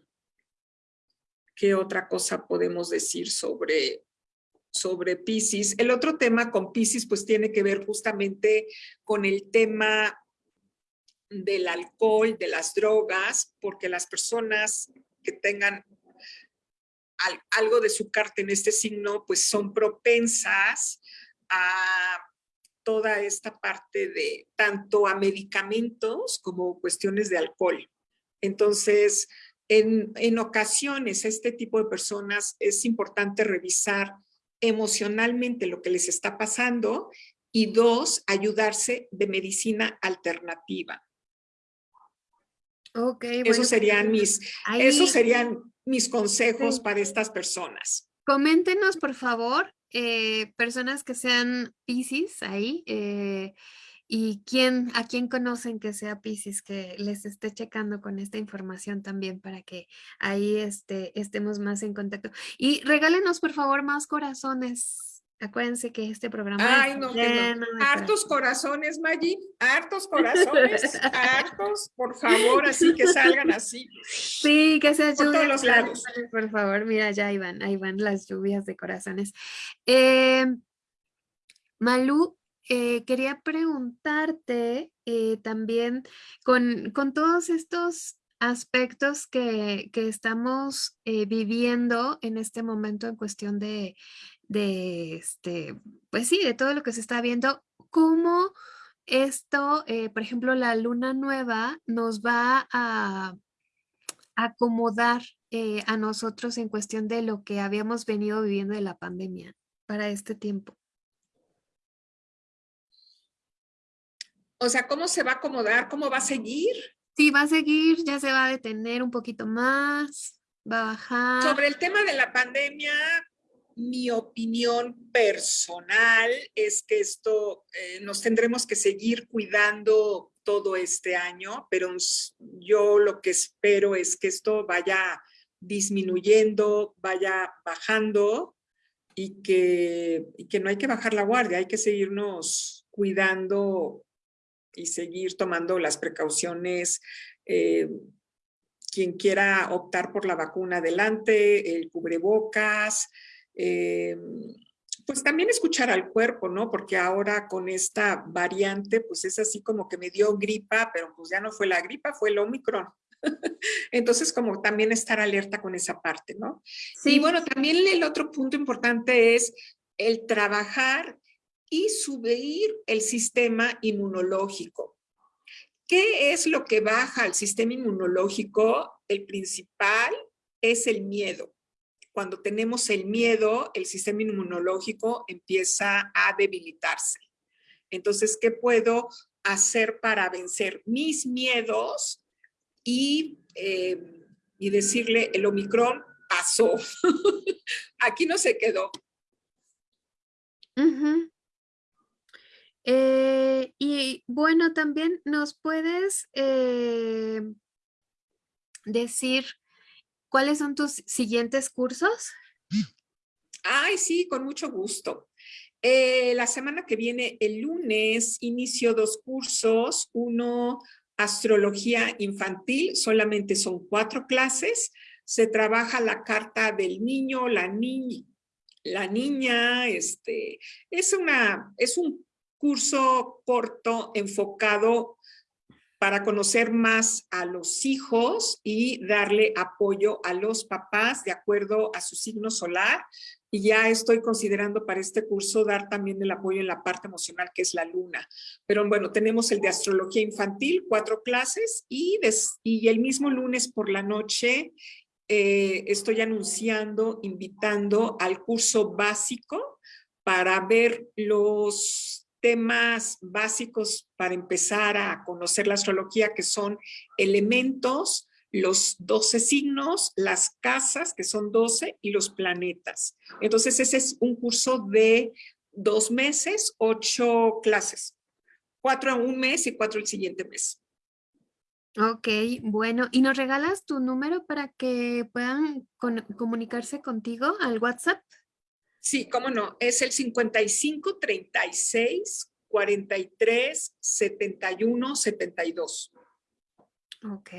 ¿Qué otra cosa podemos decir sobre, sobre Pisces? El otro tema con Pisces pues tiene que ver justamente con el tema del alcohol, de las drogas, porque las personas que tengan algo de su carta en este signo, pues son propensas a toda esta parte de tanto a medicamentos como cuestiones de alcohol. Entonces, en, en ocasiones este tipo de personas es importante revisar emocionalmente lo que les está pasando y dos, ayudarse de medicina alternativa. Ok, esos serían mis, esos serían mis consejos para estas personas. Coméntenos, por favor, eh, personas que sean Pisces ahí, eh, y quién, a quién conocen que sea Pisces, que les esté checando con esta información también para que ahí este, estemos más en contacto. Y regálenos, por favor, más corazones Acuérdense que este programa Ay, no, Hartos corazones, Maggi, hartos corazones, hartos, por favor, así que salgan así. Sí, que se Por todos los lados. Por favor, mira, ya iban, ahí van las lluvias de corazones. Eh, Malú, eh, quería preguntarte eh, también con, con todos estos aspectos que, que estamos viviendo en este momento en cuestión de, de, este, pues sí, de todo lo que se está viendo, cómo esto, eh, por ejemplo, la luna nueva nos va a acomodar eh, a nosotros en cuestión de lo que habíamos venido viviendo de la pandemia para este tiempo. O sea, ¿cómo se va a acomodar? ¿Cómo va a seguir? Sí, va a seguir, ya se va a detener un poquito más, va a bajar. Sobre el tema de la pandemia, mi opinión personal es que esto eh, nos tendremos que seguir cuidando todo este año, pero yo lo que espero es que esto vaya disminuyendo, vaya bajando y que, que no hay que bajar la guardia, hay que seguirnos cuidando y seguir tomando las precauciones. Eh, quien quiera optar por la vacuna, adelante, el cubrebocas, eh, pues también escuchar al cuerpo, ¿no? Porque ahora con esta variante, pues es así como que me dio gripa, pero pues ya no fue la gripa, fue el Omicron. Entonces, como también estar alerta con esa parte, ¿no? Sí. Y bueno, también el otro punto importante es el trabajar y subir el sistema inmunológico. ¿Qué es lo que baja el sistema inmunológico? El principal es el miedo cuando tenemos el miedo, el sistema inmunológico empieza a debilitarse. Entonces, ¿qué puedo hacer para vencer mis miedos y, eh, y decirle, el Omicron pasó? Aquí no se quedó. Eh, y bueno, también nos puedes eh, decir ¿Cuáles son tus siguientes cursos? Ay, sí, con mucho gusto. Eh, la semana que viene, el lunes, inicio dos cursos. Uno, astrología infantil, solamente son cuatro clases. Se trabaja la carta del niño, la niña, la niña, este, es, una, es un curso corto enfocado para conocer más a los hijos y darle apoyo a los papás de acuerdo a su signo solar. Y ya estoy considerando para este curso dar también el apoyo en la parte emocional, que es la luna. Pero bueno, tenemos el de astrología infantil, cuatro clases, y, y el mismo lunes por la noche eh, estoy anunciando, invitando al curso básico para ver los temas básicos para empezar a conocer la astrología, que son elementos, los 12 signos, las casas, que son 12, y los planetas. Entonces, ese es un curso de dos meses, ocho clases. Cuatro en un mes y cuatro el siguiente mes. Ok, bueno. ¿Y nos regalas tu número para que puedan comunicarse contigo al WhatsApp? Sí, cómo no. Es el 55 36 43 71 72. Ok,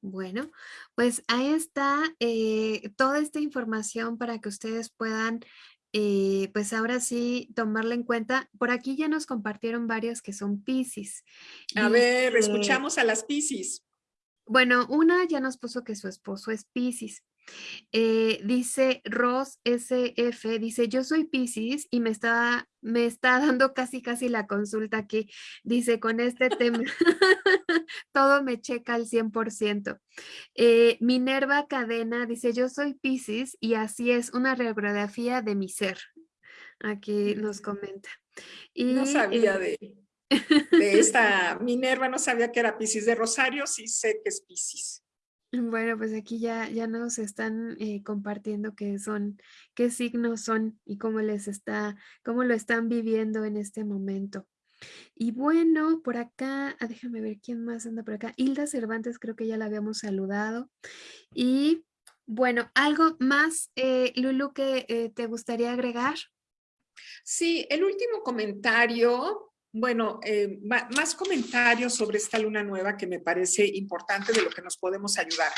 bueno, pues ahí está eh, toda esta información para que ustedes puedan, eh, pues ahora sí, tomarla en cuenta. Por aquí ya nos compartieron varias que son Pisces. A ver, escuchamos a las Pisces. Bueno, una ya nos puso que su esposo es Pisces. Eh, dice Ross SF, dice, yo soy Pisces y me está, me está dando casi casi la consulta aquí. Dice, con este tema, todo me checa al 100%. Eh, Minerva Cadena dice, yo soy Pisces y así es una radiografía de mi ser. Aquí nos comenta. Y, no sabía eh, de, de esta Minerva, no sabía que era Pisces de Rosario, sí sé que es Pisces. Bueno, pues aquí ya, ya nos están eh, compartiendo qué son, qué signos son y cómo les está, cómo lo están viviendo en este momento. Y bueno, por acá, ah, déjame ver quién más anda por acá. Hilda Cervantes, creo que ya la habíamos saludado. Y bueno, ¿algo más, eh, Lulu, que eh, te gustaría agregar? Sí, el último comentario bueno, eh, más comentarios sobre esta luna nueva que me parece importante de lo que nos podemos ayudar.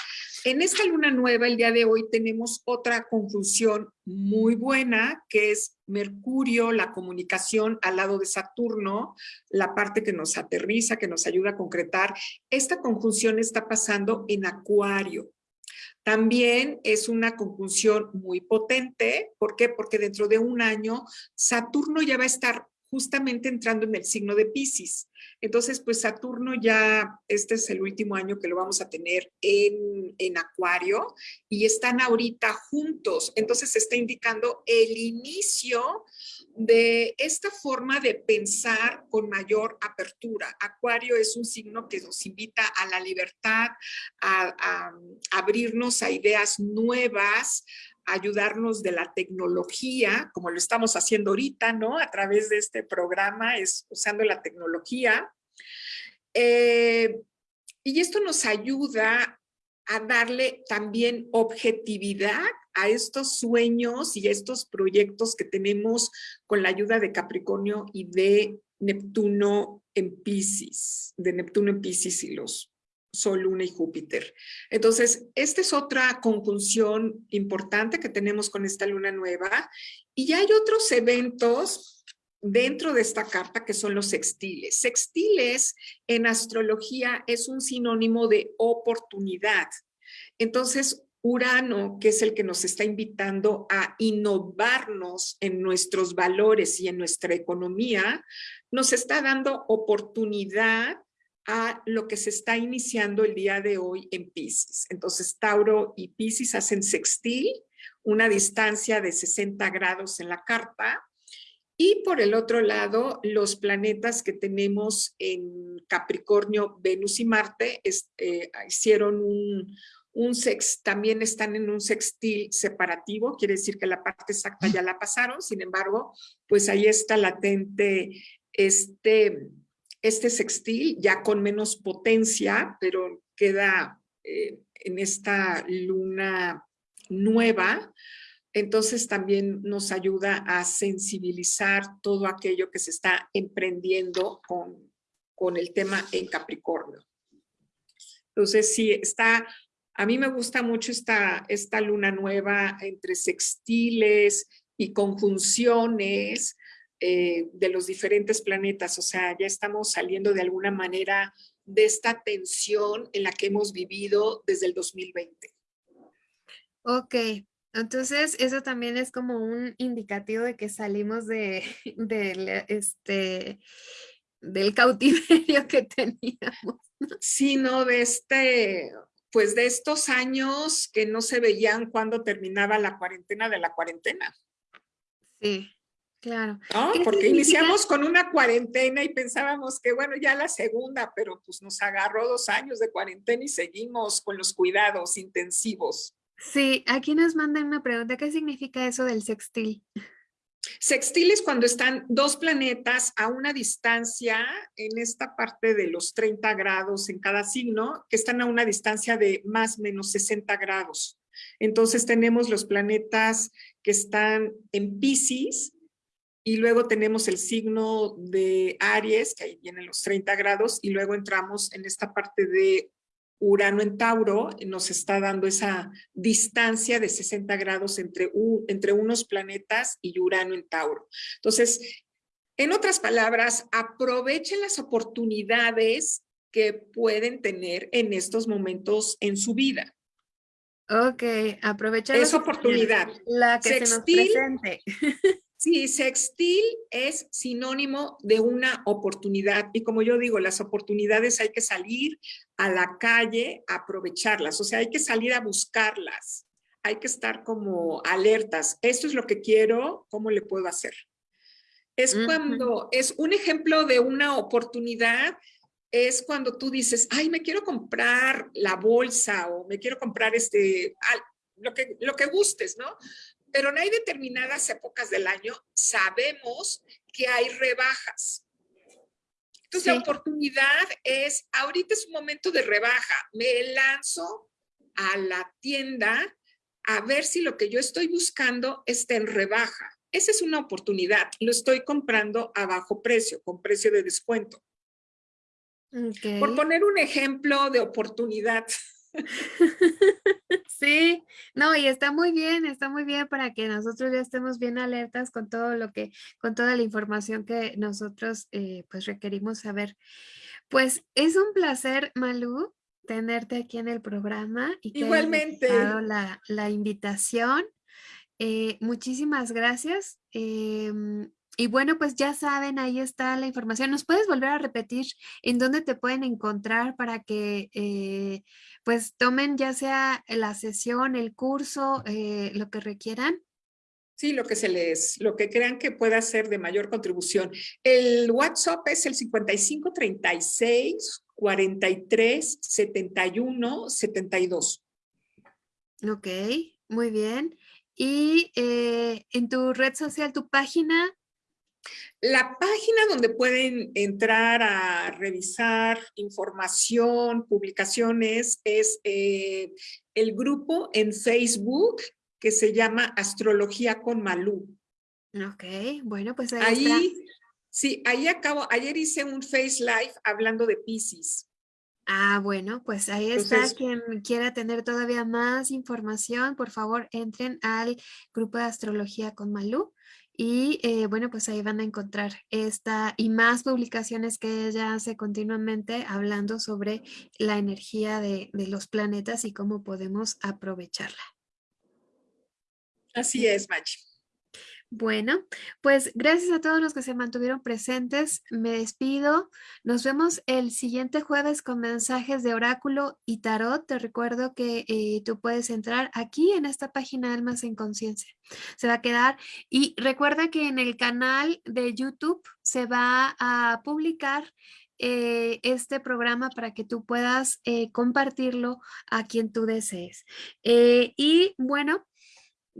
En esta luna nueva, el día de hoy, tenemos otra conjunción muy buena, que es Mercurio, la comunicación al lado de Saturno, la parte que nos aterriza, que nos ayuda a concretar. Esta conjunción está pasando en Acuario. También es una conjunción muy potente. ¿Por qué? Porque dentro de un año Saturno ya va a estar justamente entrando en el signo de Pisces. Entonces, pues Saturno ya, este es el último año que lo vamos a tener en, en Acuario y están ahorita juntos. Entonces, está indicando el inicio de esta forma de pensar con mayor apertura. Acuario es un signo que nos invita a la libertad, a, a abrirnos a ideas nuevas, ayudarnos de la tecnología, como lo estamos haciendo ahorita, ¿no? A través de este programa, es usando la tecnología. Eh, y esto nos ayuda a darle también objetividad a estos sueños y a estos proyectos que tenemos con la ayuda de Capricornio y de Neptuno en Pisces, de Neptuno en Pisces y los Sol, Luna y Júpiter. Entonces, esta es otra conjunción importante que tenemos con esta luna nueva. Y ya hay otros eventos dentro de esta carta que son los sextiles. Sextiles en astrología es un sinónimo de oportunidad. Entonces, Urano, que es el que nos está invitando a innovarnos en nuestros valores y en nuestra economía, nos está dando oportunidad a lo que se está iniciando el día de hoy en Pisces. Entonces, Tauro y Pisces hacen sextil, una distancia de 60 grados en la carta. Y por el otro lado, los planetas que tenemos en Capricornio, Venus y Marte, eh, hicieron un, un sex, también están en un sextil separativo, quiere decir que la parte exacta ya la pasaron, sin embargo, pues ahí está latente este este sextil ya con menos potencia, pero queda eh, en esta luna nueva, entonces también nos ayuda a sensibilizar todo aquello que se está emprendiendo con, con el tema en Capricornio. Entonces sí, está, a mí me gusta mucho esta, esta luna nueva entre sextiles y conjunciones, eh, de los diferentes planetas, o sea, ya estamos saliendo de alguna manera de esta tensión en la que hemos vivido desde el 2020. Ok, entonces eso también es como un indicativo de que salimos de, este, del cautiverio que teníamos. Sí, no, de este, pues de estos años que no se veían cuando terminaba la cuarentena de la cuarentena. Sí. Claro. Porque iniciamos con una cuarentena y pensábamos que, bueno, ya la segunda, pero pues nos agarró dos años de cuarentena y seguimos con los cuidados intensivos. Sí, aquí nos mandan una pregunta, ¿qué significa eso del sextil? Sextiles cuando están dos planetas a una distancia en esta parte de los 30 grados en cada signo, que están a una distancia de más o menos 60 grados. Entonces tenemos los planetas que están en Pisces y luego tenemos el signo de Aries, que ahí vienen los 30 grados, y luego entramos en esta parte de Urano en Tauro nos está dando esa distancia de 60 grados entre, entre unos planetas y Urano en Tauro. Entonces, en otras palabras, aprovechen las oportunidades que pueden tener en estos momentos en su vida. Ok, aprovechen esa oportunidad. La que se nos presente. Sí, sextil es sinónimo de una oportunidad y como yo digo, las oportunidades hay que salir a la calle a aprovecharlas, o sea, hay que salir a buscarlas, hay que estar como alertas. Esto es lo que quiero, ¿cómo le puedo hacer? Es cuando, es un ejemplo de una oportunidad, es cuando tú dices, ay, me quiero comprar la bolsa o me quiero comprar este, lo que, lo que gustes, ¿no? Pero no hay determinadas épocas del año, sabemos que hay rebajas. Entonces la oportunidad es, ahorita es un momento de rebaja, me lanzo a la tienda a ver si lo que yo estoy buscando está en rebaja. Esa es una oportunidad, lo estoy comprando a bajo precio, con precio de descuento. Por poner un ejemplo de oportunidad. Sí, no, y está muy bien, está muy bien para que nosotros ya estemos bien alertas con todo lo que, con toda la información que nosotros eh, pues requerimos saber. Pues es un placer, Malú, tenerte aquí en el programa y que Igualmente. la, la invitación. Eh, muchísimas gracias. Em, y bueno, pues ya saben, ahí está la información. ¿Nos puedes volver a repetir en dónde te pueden encontrar para que eh, pues tomen ya sea la sesión, el curso, eh, lo que requieran? Sí, lo que se les, lo que crean que pueda ser de mayor contribución. El WhatsApp es el 55 36 43 71 72. Ok, muy bien. Y eh, en tu red social, tu página, la página donde pueden entrar a revisar información, publicaciones, es eh, el grupo en Facebook que se llama Astrología con Malú. Ok, bueno, pues ahí, ahí Sí, ahí acabo, ayer hice un Face Live hablando de Pisces. Ah, bueno, pues ahí está. Quien quiera tener todavía más información, por favor, entren al grupo de Astrología con Malú. Y eh, bueno, pues ahí van a encontrar esta y más publicaciones que ella hace continuamente hablando sobre la energía de, de los planetas y cómo podemos aprovecharla. Así es, Machi. Bueno, pues gracias a todos los que se mantuvieron presentes. Me despido. Nos vemos el siguiente jueves con mensajes de oráculo y tarot. Te recuerdo que eh, tú puedes entrar aquí en esta página Almas en Conciencia. Se va a quedar. Y recuerda que en el canal de YouTube se va a publicar eh, este programa para que tú puedas eh, compartirlo a quien tú desees. y bueno,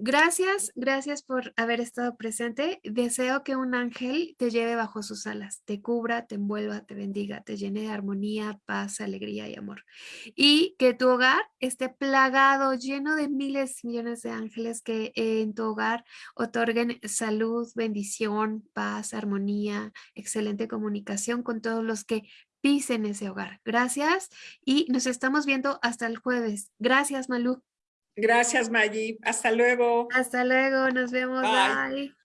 Gracias, gracias por haber estado presente. Deseo que un ángel te lleve bajo sus alas, te cubra, te envuelva, te bendiga, te llene de armonía, paz, alegría y amor. Y que tu hogar esté plagado, lleno de miles y millones de ángeles que en tu hogar otorguen salud, bendición, paz, armonía, excelente comunicación con todos los que pisen ese hogar. Gracias y nos estamos viendo hasta el jueves. Gracias, Malú. Gracias, Maggie. Hasta luego. Hasta luego. Nos vemos. Bye.